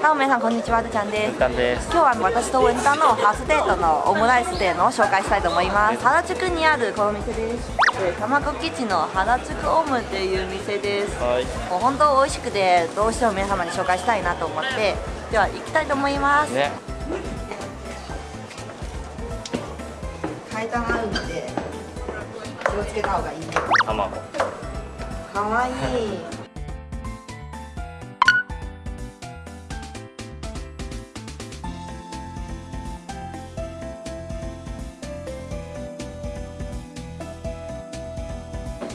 はい、皆さんこんにちは、るちゃんです。今日は私とウェンタの初デートのオムライス店を紹介したいと思います。原宿にあるこの店です。えー卵基地の原宿オムっていう店です。はいもう本当美味しくてどうしても皆様に紹介したいなと思って、では行きたいと思います。ね階段あるので気をつけた方がいい。卵かわいい。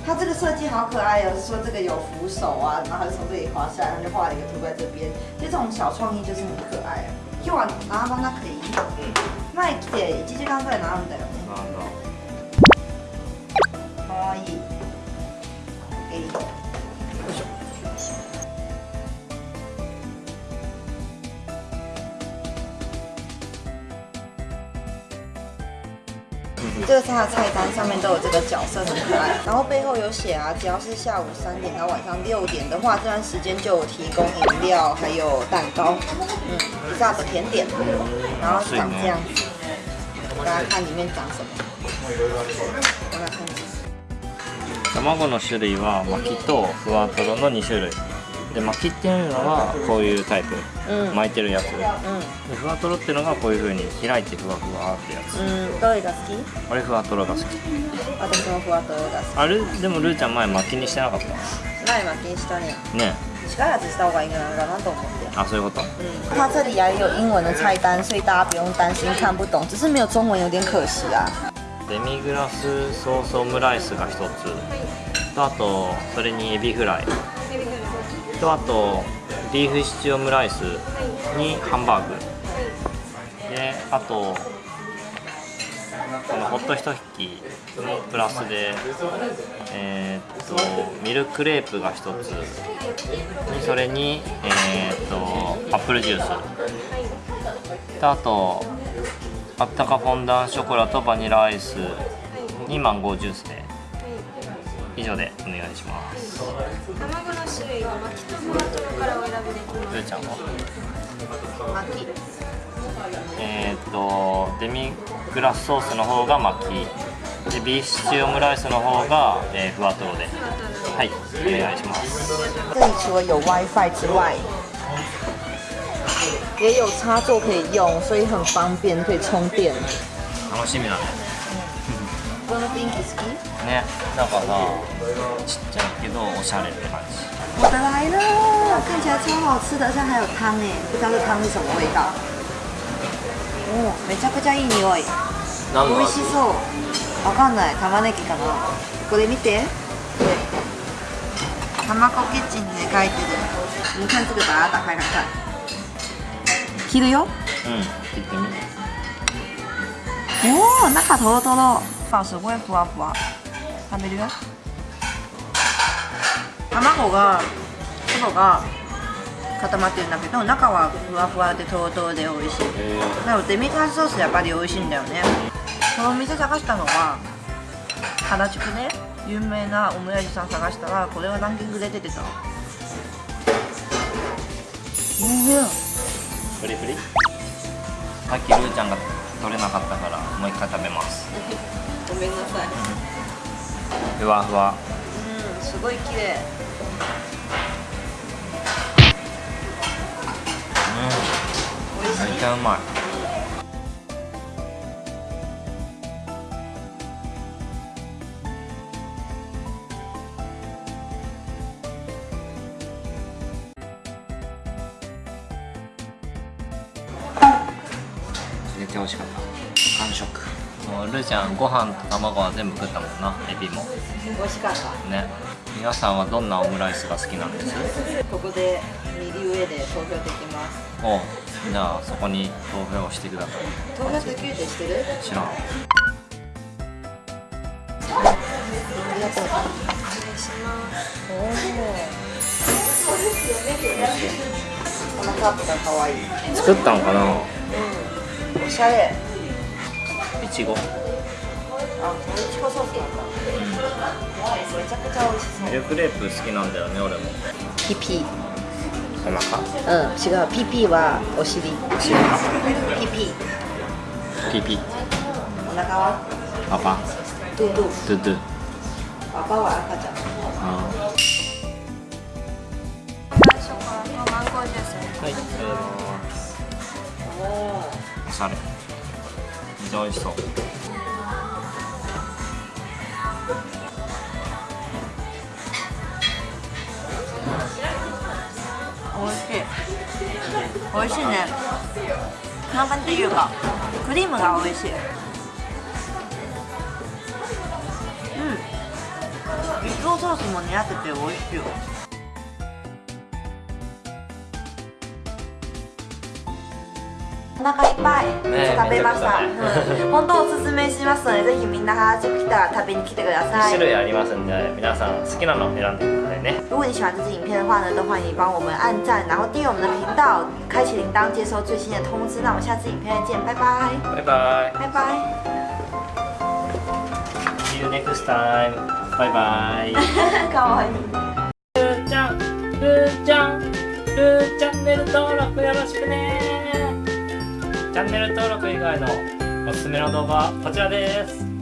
它这个设计好可爱哦，是说这个有扶手啊，然后它就从这里滑下来，然后就画了一个图在这边，就这种小創意就是很可愛。今日は並ばなくていい。前来て1時間ぐらい並んだよね。なんだかわいい。えい。よいしょ。 这个是它的菜单，上面都有这个角色，很可爱。然后背后有写啊，只要是下午三点到晚上六点的话，这段时间就有提供饮料，还有蛋糕，嗯，以上的甜点，然后长这样子。大家看里面长什么？大家看。卵の種類は巻きとふわとろの2種類 で巻きっていうのはこういうタイプ、うん。巻いてるやつ。でうふわとろっていうのがこういう風に開いてふわふわってやつ。ん、うん、どれが好き？俺ふわとろが好き。私もふわとろが好あれ？でもルーちゃん前巻きにしてなかった？き。那你们平时锻炼，ね。力只した方がいいんじゃないかなと思って。あそういうこと？嗯，它这里也有英文的菜单，所以大家不用担心看不懂，只是没有中文有点可惜啊。デミグラスソースオムライスが1つ。とあとそれにエビフライとあとビーフシチューオムライスにハンバーグ。であとこのホット一引きプラスでえーっとミルクレープが1つ。それにえーっとアップルジュース。とあとあったかフォンダンショコラとバニラアイスにマンゴージュースで以上でお願いします。卵の種類は巻きとふわとろからお選びできます。ちゃんは巻き。えーっとデミグラスソースの方が巻き。でビーフシチューオムライスの方が、えーふわとろで。はいお願いします。这里除了有 WiFi 之外，也有插座可以用，所以很方便，可以充電。楽しみだねこの雰囲気好き？ねなんかさちっちゃいけどおしゃれって感じ我的来了，看起来超好吃的，而且还有汤哎，不知道这汤是什么味道。おめちゃくちゃいい匂い。何美味しそう。わかんない。玉ねぎかな。これ見て。これ。卵キッチンで書いてる。你看这个，把它打开看看。切るよ。うん切ってみおお、中トロトロ。あ、すごいふわふわ。食べるよ。卵が外が固まってるんだけど、中はふわふわでトロトロで美味しい。えなのでデミグラスソースやっぱり美味しいんだよねこのお店探したのは原宿で有名なオムライスさん探したらこれがランキングで出てたうんー、フリフリさっきルーちゃんが取れなかったからもう一回食べます。ごめんなさい。ふわふわ。うんすごい綺麗。美味しい。めっちゃうまいちゃ美味しかった。完食。もうルーちゃんご飯と卵は全部食ったもんな。エビも。美味しかった。ね。皆さんはどんなオムライスが好きなんです？ここで右上で投票できます。おじゃあそこに投票してください。投票できるって知ってる？知らん。ありがとう。ございます。おおこのカップが可愛い。作ったんかな？おしゃれ。いちご。あ、これいちごソースなん。だめちゃくちゃ美味しそう。ミルクレープ好きなんだよね俺も。ピピ。お腹。うん違う。ピピはお尻。ピピ。ピピ。お腹は？パパ。ドゥドゥ。ドゥドゥ。パパは赤ちゃん。あ最初からマンゴージュース。ーはいありしゃれ。めっちゃ美味しそう。美味しい。美味しいね。なんかっていうかクリームが美味しい。うん。一層ソースも似合ってて美味しいよ。腹いっぱい。ね食べました、うん。本当おすすめしますのでぜひみんな原宿来たら食べに来てください。種類ありますんで皆さん好きなの選んでくださいね。如果你喜欢这支影片的话呢，都欢迎帮我们按赞，然后订阅我们的频道，开启铃铛，接收最新的通知。那我们下次影片再见，拜拜，バイバイ。拜拜。See you next time バイバイ。かわいい。ルーちゃんルーちゃんルーチャンネル登録よろしくねチャンネル登録以外のおすすめの動画はこちらです。